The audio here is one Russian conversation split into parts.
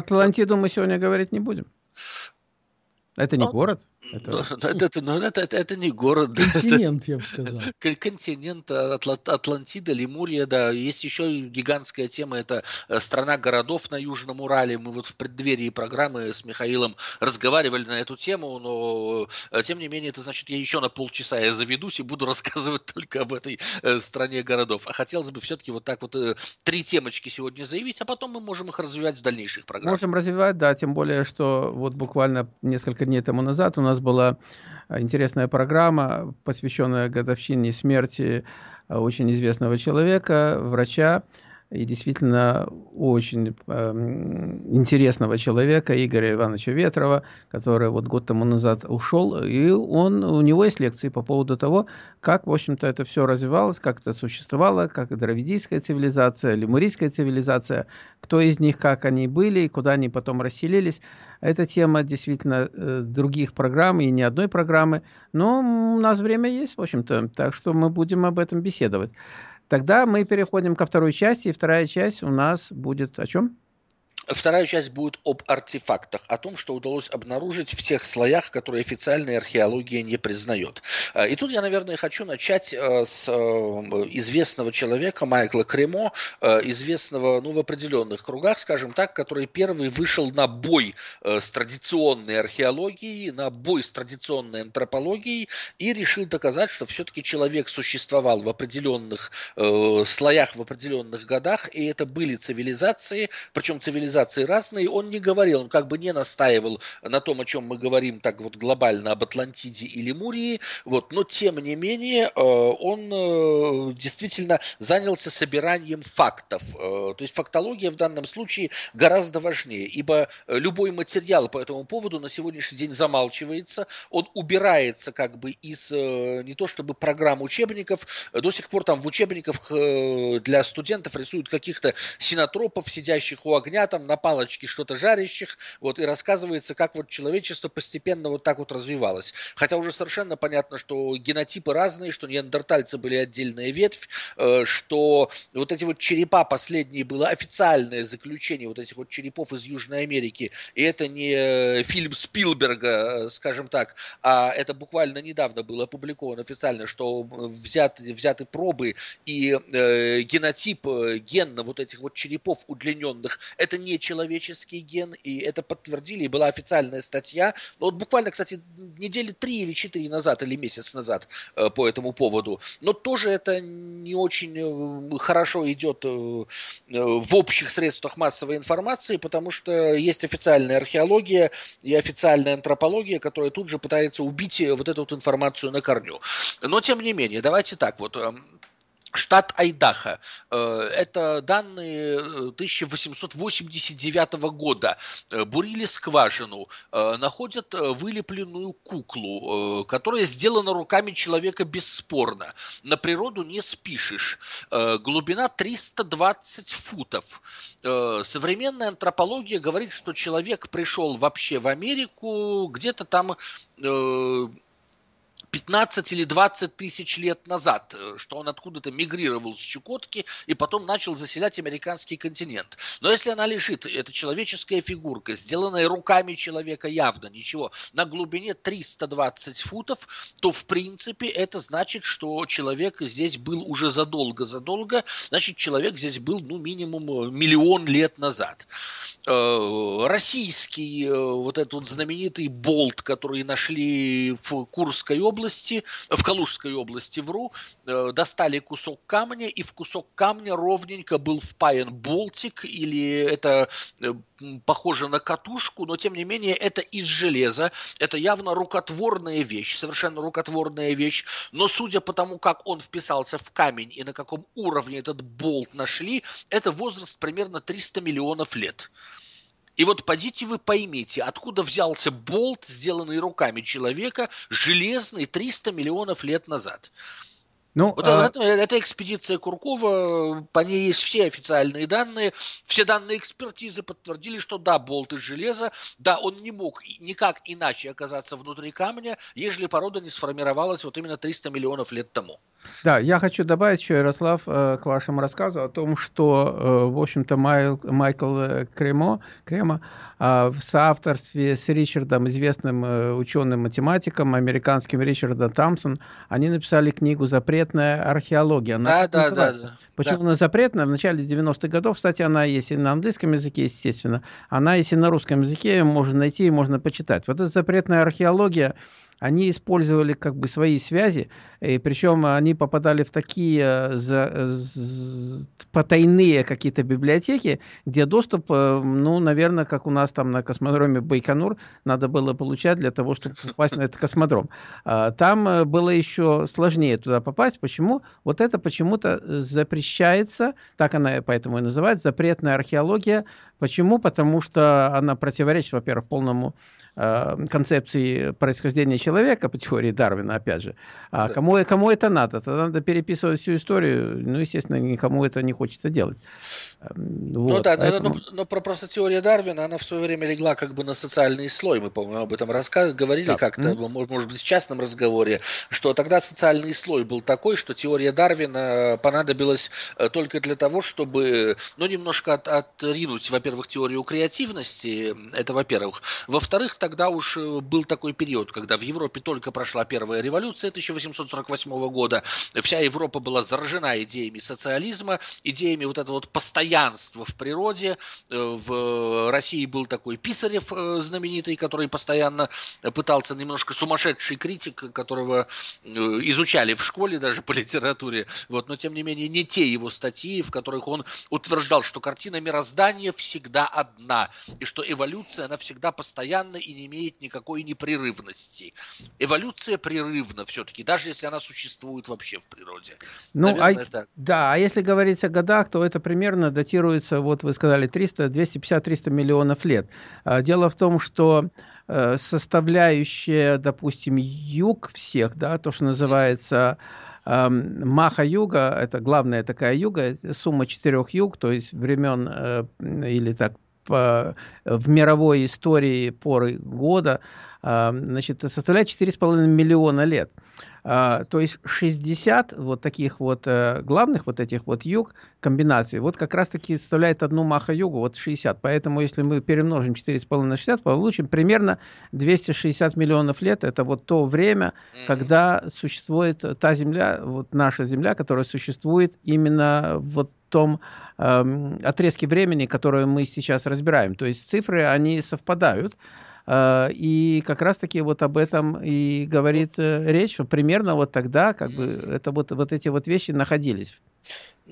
про Атлантиду мы сегодня говорить не будем. Это не город? Это... Это... Ну, это, это, ну, это, это, это не город. Континент, я бы сказал. Кон- Континент, а, Атла- Атлантида, Лемурия, да. Есть еще гигантская тема, это э, страна городов на Южном Урале. Мы вот в преддверии программы с Михаилом разговаривали на эту тему, но э, тем не менее, это значит, я еще на полчаса я заведусь и буду рассказывать только об этой э, стране городов. А хотелось бы все-таки вот так вот три темочки сегодня заявить, а потом мы можем их развивать в дальнейших программах. Можем развивать, да, тем более, что вот буквально несколько дней тому назад у нас была а, интересная программа, посвященная годовщине смерти а, очень известного человека, врача, и действительно очень эм, интересного человека, Игоря Ивановича Ветрова, который вот год тому назад ушел, и он, у него есть лекции по поводу того, как, в общем-то, это все развивалось, как это существовало, как дравидийская цивилизация, лемурийская цивилизация, кто из них, как они были, и куда они потом расселились. Эта тема действительно э, других программ и не одной программы, но у нас время есть, в общем-то, так что мы будем об этом беседовать. Тогда мы переходим ко второй части, и вторая часть у нас будет о чем? Вторая часть будет об артефактах, о том, что удалось обнаружить в тех слоях, которые официальная археология не признает. Э, И тут я, наверное, хочу начать э, с э, известного человека Майкла Кремо, известного ну, в определенных кругах, скажем так, который первый вышел на бой с традиционной археологией, на бой с традиционной антропологией и решил доказать, что все-таки человек существовал в определенных слоях, в определенных годах, и это были цивилизации, причем цивилизации разные, он не говорил, он как бы не настаивал на том, о чем мы говорим так вот глобально об Атлантиде и Лемурии, вот, но тем не менее э, он э, действительно занялся собиранием фактов. Э, То есть фактология в данном случае гораздо важнее, ибо любой материал по этому поводу на сегодняшний день замалчивается, он убирается как бы из не то чтобы программ учебников, до сих пор там в учебниках для студентов рисуют каких-то синотропов, сидящих у огня, там на палочке что-то жарящих, вот, и рассказывается, как вот человечество постепенно вот так вот развивалось. Хотя уже совершенно понятно, что генотипы разные, что неандертальцы были отдельная ветвь, э, что вот эти вот черепа последние было официальное заключение вот этих вот черепов из Южной Америки, и это не э, фильм Спилберга, э, скажем так, а это буквально недавно было опубликовано официально, что взяты, взяты пробы и э, генотип, ген вот этих вот черепов удлиненных, это не человеческий ген, и это подтвердили, и была официальная статья. Но вот буквально, кстати, недели три или четыре назад, или месяц назад э, по этому поводу. Но тоже это не очень э, хорошо идет э, в общих средствах массовой информации, потому что есть официальная археология и официальная антропология, которая тут же пытается убить вот эту вот информацию на корню. Но тем не менее, давайте так вот. Штат Айдахо. Э, Это данные э, 1889 года. Э, Бурили скважину, э, находят э, вылепленную куклу, э, которая сделана руками человека бесспорно. На природу не спишешь. Э, Глубина 320 футов. Э, Современная антропология говорит, что человек пришел вообще в Америку где-то там э, 15 или 20 тысяч лет назад, э, что он откуда-то мигрировал с Чукотки и потом начал заселять американский континент. Но если она лежит, это человеческая фигурка, сделанная руками человека явно, ничего, на глубине 320 футов, то в принципе это значит, что человек здесь был уже задолго-задолго, значит человек здесь был ну минимум э, миллион лет назад. Э, Российский вот этот вот знаменитый болт, который нашли в Курской области, в Калужской области, вру, э, достали кусок камня, и в кусок камня ровненько был впаян болтик, или это э, похоже на катушку, но тем не менее это из железа, это явно рукотворная вещь, совершенно рукотворная вещь, но судя по тому, как он вписался в камень и на каком уровне этот болт нашли, это возраст примерно 300 миллионов лет. И вот подите вы поймите, откуда взялся болт, сделанный руками человека, железный 300 миллионов лет назад. Ну, Вот а, это, это экспедиция Куркова, по ней есть все официальные данные, все данные экспертизы подтвердили, что да, болт из железа, да, он не мог никак иначе оказаться внутри камня, ежели порода не сформировалась вот именно 300 миллионов лет тому. Да, я хочу добавить еще, Ярослав, э, к вашему рассказу о том, что, э, в общем-то, Майкл э, Кремо, Кремо в соавторстве с Ричардом, известным ученым-математиком, американским Ричардом Тамсон, они написали книгу «Запретная археология». Она да, да, да, да. Почему да. она запретная? В начале 90-х годов, кстати, она есть и на английском языке, естественно, она есть и на русском языке, можно найти и можно почитать. Вот эта запретная археология, они использовали как бы свои связи, и причем они попадали в такие э, за, за, потайные какие-то библиотеки, где доступ, э, ну, наверное, как у нас там на космодроме Байконур, надо было получать для того, чтобы попасть на этот космодром. А, там э, было еще сложнее туда попасть. Почему? Вот это почему-то запрещается, так она поэтому и называется, запретная археология. Почему? Потому что она противоречит, во-первых, полному Э, концепции происхождения человека по теории Дарвина, опять же. А да. кому, кому это надо? Тогда надо переписывать всю историю. Ну, естественно, никому это не хочется делать. Эм, ну вот, ну да, поэтому... но, но, но про просто теория Дарвина, она в свое время легла как бы на социальный слой. Мы, по-моему, об этом рассказывали, говорили да. как-то, mm-hmm. может быть, в частном разговоре, что тогда социальный слой был такой, что теория Дарвина понадобилась э, только для того, чтобы, ну, немножко от, отринуть, во-первых, теорию креативности, это во-первых. Во-вторых, тогда уж э, был такой период, когда в Европе только прошла первая революция 1848 года, вся Европа была заражена идеями социализма, идеями вот этого вот постоянства в природе. Э, в России был такой Писарев э, знаменитый, который постоянно пытался, немножко сумасшедший критик, которого изучали в школе даже по литературе, вот, но тем не менее не те его статьи, в которых он утверждал, что картина мироздания всегда одна, и что эволюция, она всегда постоянна и не имеет никакой непрерывности. Эволюция прерывна все-таки, даже если она существует вообще в природе. Ну, Наверное, а, так. да, а если говорить о годах, то это примерно датируется, вот вы сказали, 300, 250-300 миллионов лет. А, дело в том, что э, составляющая, допустим, юг всех, да, то, что называется Маха-юга, это главная такая юга, сумма четырех юг, то есть времен э, или так в мировой истории поры года а, значит, составляет 4,5 миллиона лет. А, то есть 60 вот таких вот э, главных вот этих вот юг комбинаций, вот как раз-таки составляет одну маха-югу, вот 60. Поэтому если мы перемножим 4,5 на 60, получим примерно 260 миллионов лет. Это вот то время, когда существует та Земля, вот наша Земля, которая существует именно вот том э, отрезке времени, которое мы сейчас разбираем. То есть цифры, они совпадают. Э, и как раз-таки вот об этом и говорит э, речь, что примерно вот тогда как бы это вот, вот эти вот вещи находились.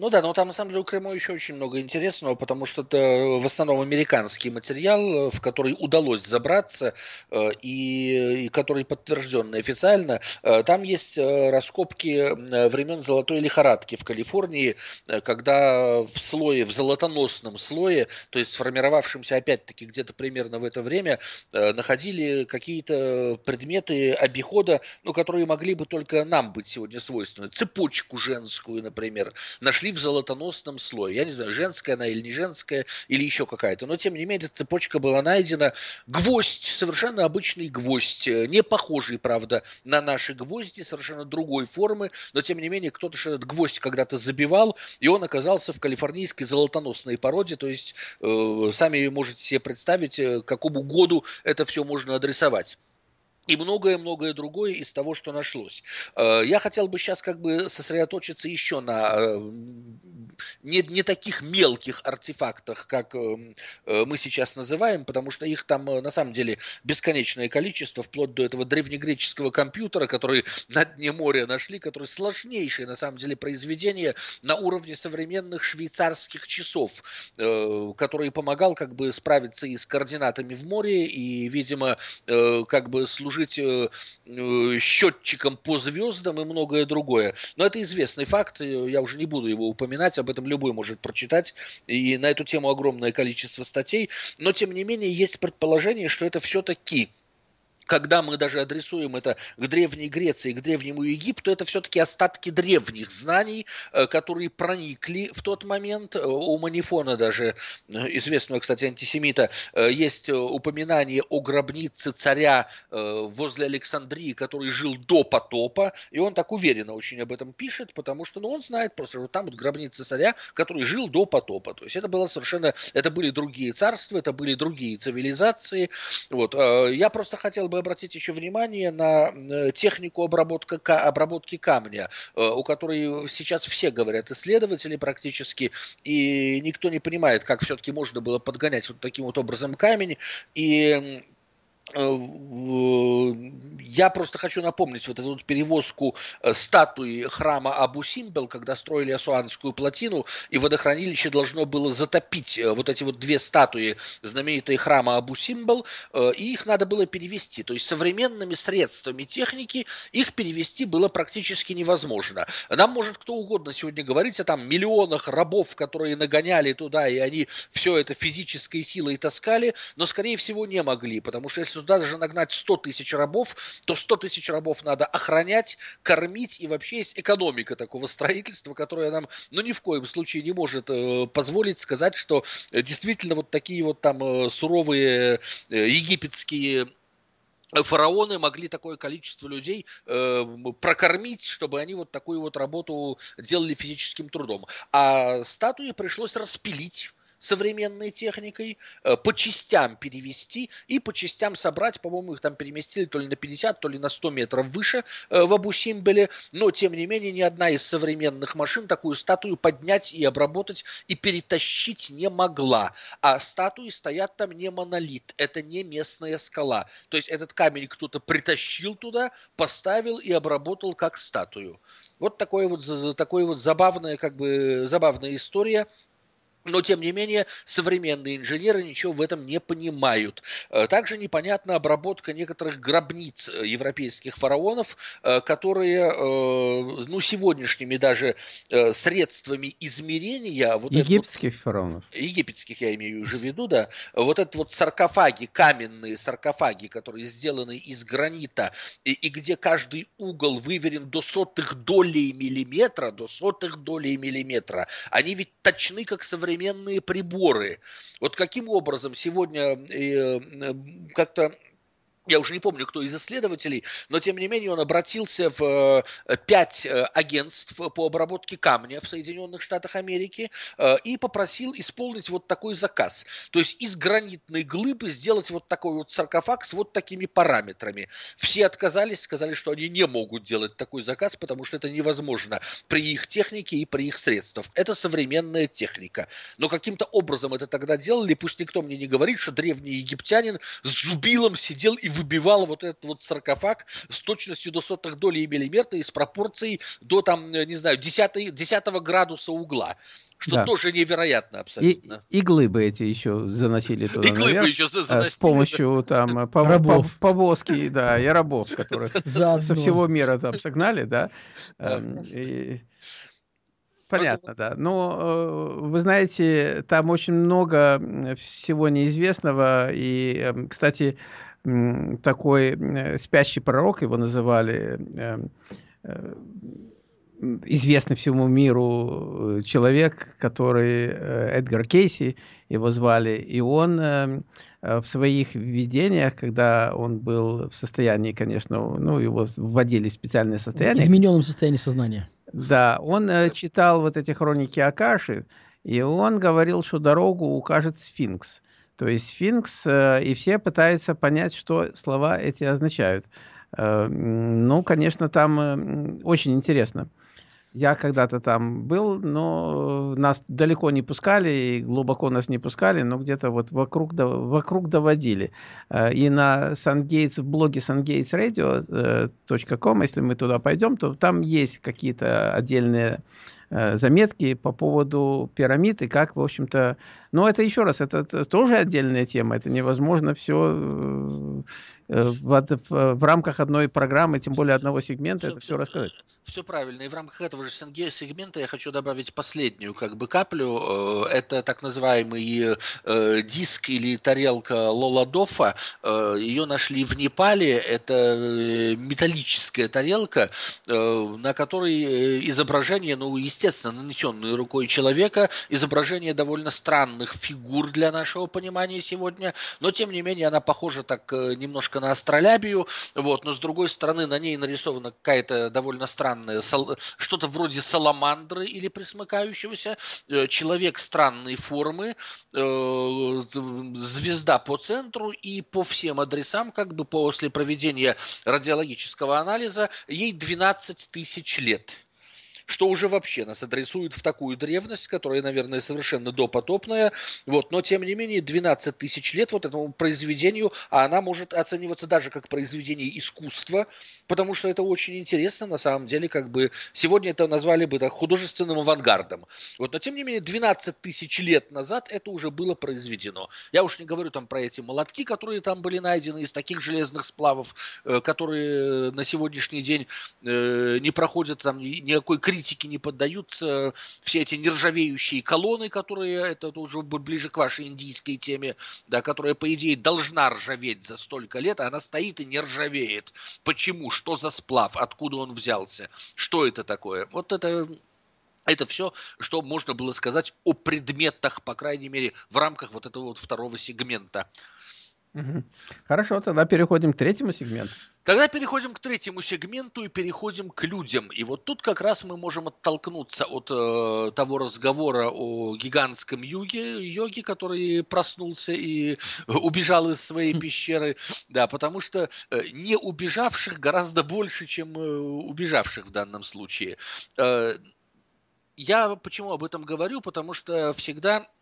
Ну да, но там на самом деле у Крыма еще очень много интересного, потому что это в основном американский материал, в который удалось забраться э, и, и который подтвержден официально. Э, там есть э, раскопки времен золотой лихорадки в Калифорнии, когда в слое, в золотоносном слое, то есть сформировавшемся опять-таки где-то примерно в это время, находили какие-то предметы обихода, ну, которые могли бы только нам быть сегодня свойственны. Цепочку женскую, например, нашли в золотоносном слое. Я не знаю, женская она или не женская, или еще какая-то. Но, тем не менее, эта цепочка была найдена. Гвоздь, совершенно обычный гвоздь. Не похожий, правда, на наши гвозди, совершенно другой формы. Но, тем не менее, кто-то этот гвоздь когда-то забивал, и он оказался в калифорнийской золотоносной породе. То есть, э, сами можете себе представить, э, какому году это все можно адресовать и многое-многое другое из того, что нашлось. Э, я хотел бы сейчас как бы сосредоточиться еще на э, не, не таких мелких артефактах, как э, мы сейчас называем, потому что их там на самом деле бесконечное количество, вплоть до этого древнегреческого компьютера, который на дне моря нашли, который сложнейшее на самом деле произведение на уровне современных швейцарских часов, который помогал как бы справиться и с координатами в море, и, видимо, как бы служить служить э, э, счетчиком по звездам и многое другое. Но это известный факт, я уже не буду его упоминать, об этом любой может прочитать, и на эту тему огромное количество статей, но тем не менее есть предположение, что это все-таки когда мы даже адресуем это к Древней Греции, к Древнему Египту, это все-таки остатки древних знаний, э, которые проникли в тот момент. Э, у Манифона даже, э, известного, кстати, антисемита, есть упоминание о гробнице царя возле Александрии, который жил до потопа, и он так уверенно очень об этом пишет, потому что ну, он знает просто, что там вот гробница царя, который жил до потопа. То есть это было совершенно, это были другие царства, это были другие цивилизации. Вот. Я просто хотел бы обратить еще внимание на э, технику обработка, обработки камня, э, у которой сейчас все говорят, исследователи практически, и никто не понимает, как все-таки можно было подгонять вот таким вот образом камень. И я просто хочу напомнить вот эту вот перевозку э, статуи храма Абу-Симбел, когда строили Асуанскую плотину, и водохранилище должно было затопить э, вот эти вот две статуи знаменитые храма Абу-Симбел, и их надо было перевести. То есть современными средствами техники их перевести было практически невозможно. Нам может кто угодно сегодня говорить о там миллионах рабов, которые нагоняли туда, и они все это физической силой таскали, но, скорее всего, не могли, потому что если туда даже нагнать 100 тысяч рабов, то 100 тысяч рабов надо охранять, кормить, и вообще есть экономика такого строительства, которая нам, ну, ни в коем случае не может э, позволить сказать, что э, действительно вот такие вот там э, суровые египетские фараоны могли такое количество людей э, прокормить, чтобы они вот такую вот работу делали физическим трудом. А статуи пришлось распилить современной техникой, э, по частям перевести и по частям собрать, по-моему, их там переместили то ли на 50, то ли на 100 метров выше э, в Абу-Симбеле, но, тем не менее, ни одна из современных машин такую статую поднять и обработать и перетащить не могла. А статуи стоят там не монолит, это не местная скала. То есть этот камень кто-то притащил туда, поставил и обработал как статую. Вот такое вот, такое вот забавная, как бы, забавная история – но, тем не менее, современные инженеры ничего в этом не понимают. Э, также непонятна обработка некоторых гробниц э, европейских фараонов, э, которые, ну, сегодняшними даже средствами измерения... Вот египетских вот, фараонов. Египетских, я имею уже в виду, да. Вот это вот саркофаги, каменные саркофаги, которые сделаны из гранита, и, и где каждый угол выверен до сотых долей миллиметра, до сотых долей миллиметра, они ведь точны, как современные современные приборы. Вот каким образом сегодня э, как-то я уже не помню, кто из исследователей, но тем не менее он обратился в э, пять э, агентств по обработке камня в Соединенных Штатах Америки э, и попросил исполнить вот такой заказ. То есть из гранитной глыбы сделать вот такой вот саркофаг с вот такими параметрами. Все отказались, сказали, что они не могут делать такой заказ, потому что это невозможно при их технике и при их средствах. Это современная техника. Но каким-то образом это тогда делали, пусть никто мне не говорит, что древний египтянин с зубилом сидел и выбивал вот этот вот саркофаг с точностью до сотых долей миллиметра и с пропорцией до там, не знаю, 10, 10 градуса угла. Что да. тоже невероятно абсолютно. И, и глыбы эти еще заносили туда и наверх. еще заносили, с помощью да. там пов, рабов. повозки, да, и рабов, которых со всего мира там согнали, да. Эм, понятно, да. Но э, вы знаете, там очень много всего неизвестного. И, эм, кстати, такой э, спящий пророк, его называли, э, э, известный всему миру человек, который Эдгар Кейси, его звали, и он в своих видениях, когда он был в состоянии, конечно, ну, его вводили в специальное состояние. В измененном состоянии сознания. Да, он читал вот эти хроники Акаши, и он говорил, что дорогу укажет сфинкс. То есть сфинкс, э, и все пытаются понять, что слова эти означают. Э, ну, конечно, там э, очень интересно. Я когда-то там был, но нас далеко не пускали, и глубоко нас не пускали, но где-то вот вокруг, вокруг доводили. И на SunGates, в блоге sungatesradio.com, если мы туда пойдем, то там есть какие-то отдельные заметки по поводу пирамид и как, в общем-то... Но это еще раз, это тоже отдельная тема. Это невозможно все в, в, в рамках одной программы, тем более одного сегмента, все, это все рассказать. Все правильно. И в рамках этого же сегмента я хочу добавить последнюю как бы каплю. Это так называемый э, диск или тарелка Лоладофа. Э, ее нашли в Непале. Это металлическая тарелка, э, на которой изображение, ну, естественно, нанесенное рукой человека, изображение довольно странных фигур для нашего понимания сегодня, но тем не менее она похожа так немножко на астролябию, вот, но с другой стороны на ней нарисована какая-то довольно странная, что-то вроде саламандры или присмыкающегося, э, человек странной формы, э, звезда по центру и по всем адресам, как бы после проведения радиологического анализа, ей 12 тысяч лет что уже вообще нас адресует в такую древность, которая, наверное, совершенно допотопная, вот, но тем не менее 12 тысяч лет вот этому произведению, а она может оцениваться даже как произведение искусства, потому что это очень интересно, на самом деле, как бы, сегодня это назвали бы так, художественным авангардом, вот, но тем не менее 12 тысяч лет назад это уже было произведено. Я уж не говорю там про эти молотки, которые там были найдены из таких железных сплавов, э, которые на сегодняшний день э, не проходят там никакой критики критике не поддаются все эти нержавеющие колонны, которые, это уже ближе к вашей индийской теме, да, которая, по идее, должна ржаветь за столько лет, а она стоит и не ржавеет. Почему? Что за сплав? Откуда он взялся? Что это такое? Вот это это все, что можно было сказать о предметах, по крайней мере, в рамках вот этого вот второго сегмента. Хорошо, тогда переходим к третьему сегменту. Тогда переходим к третьему сегменту и переходим к людям. И вот тут как раз мы можем оттолкнуться от э, того разговора о гигантском юге, йоге, который проснулся и убежал из своей пещеры. Да, потому что э, не убежавших гораздо больше, чем э, убежавших в данном случае. Э, я почему об этом говорю? Потому что всегда Э,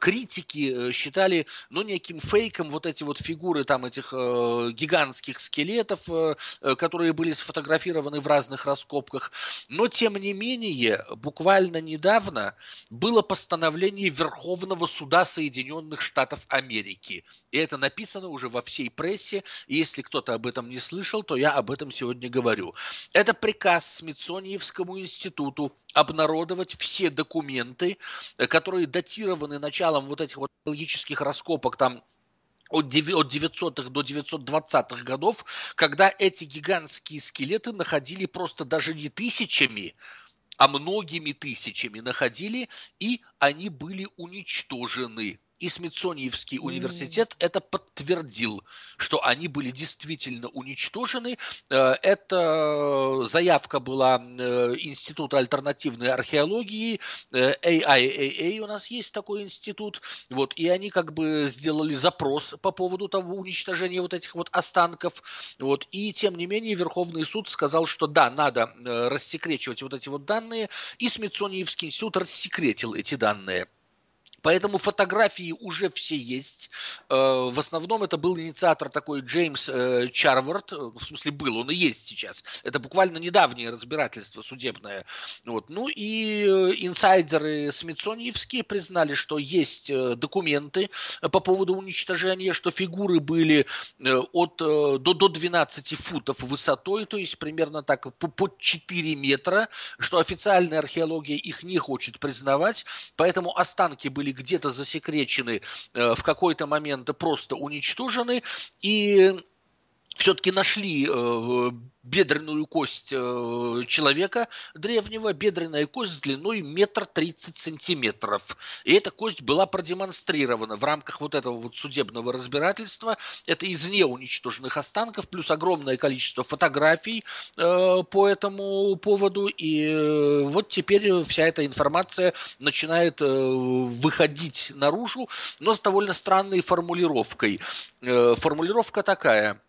критики э, считали, ну, неким фейком вот эти вот фигуры там этих э, гигантских скелетов, э, э, которые были сфотографированы в разных раскопках. Но, тем не менее, буквально недавно было постановление Верховного суда Соединенных Штатов Америки. И это написано уже во всей прессе. И если кто-то об этом не слышал, то я об этом сегодня говорю. Это приказ Смитсониевскому институту обнародовать все документы, э, которые датированы началом вот этих вот логических раскопок там от 900-х до 920-х годов, когда эти гигантские скелеты находили просто даже не тысячами, а многими тысячами находили, и они были уничтожены и Смитсониевский университет mm. это подтвердил, что они были действительно уничтожены. Э, эта заявка была э, Института альтернативной археологии, AIAA э, у нас есть такой институт, вот, и они как бы сделали запрос по поводу того уничтожения вот этих вот останков, вот, и тем не менее Верховный суд сказал, что да, надо рассекречивать вот эти вот данные, и Смитсониевский институт рассекретил эти данные. Поэтому фотографии уже все есть. Э, в основном это был инициатор такой Джеймс э, Чарвард. Э, в смысле был, он и есть сейчас. Это буквально недавнее разбирательство судебное. Вот. Ну и инсайдеры Смитсониевские признали, что есть документы по поводу уничтожения, что фигуры были от, до, до 12 футов высотой, то есть примерно так под 4 метра, что официальная археология их не хочет признавать, поэтому останки были где-то засекречены, э, в какой-то момент просто уничтожены, и все-таки нашли э, бедренную кость э, человека древнего, бедренная кость длиной метр тридцать сантиметров. И эта кость была продемонстрирована в рамках вот этого вот судебного разбирательства. Это из неуничтоженных останков, плюс огромное количество фотографий э, по этому поводу. И э, вот теперь вся эта информация начинает э, выходить наружу, но с довольно странной формулировкой. Э, формулировка такая –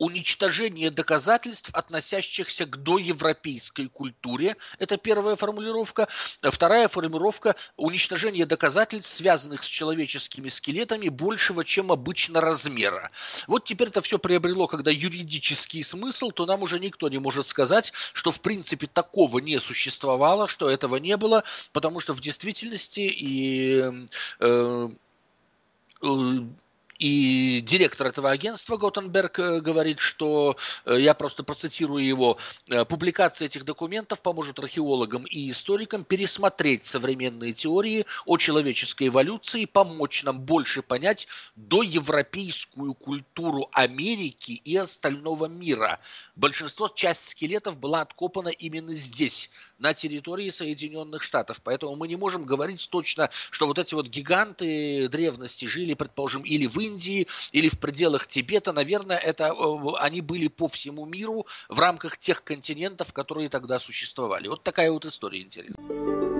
уничтожение доказательств, относящихся к доевропейской культуре. Это первая формулировка. Вторая формулировка – уничтожение доказательств, связанных с человеческими скелетами, большего, чем обычно размера. Вот теперь это все приобрело, когда юридический смысл, то нам уже никто не может сказать, что в принципе такого не существовало, что этого не было, потому что в действительности и э, э, И директор этого агентства Готенберг говорит, что, я просто процитирую его, публикация этих документов поможет археологам и историкам пересмотреть современные теории о человеческой эволюции, помочь нам больше понять доевропейскую культуру Америки и остального мира. Большинство, часть скелетов была откопана именно здесь, на территории Соединенных Штатов. Поэтому мы не можем говорить точно, что вот эти вот гиганты древности жили, предположим, или в Индии, или в пределах Тибета. Наверное, это э, они были по всему миру в рамках тех континентов, которые тогда существовали. Вот такая вот история интересная.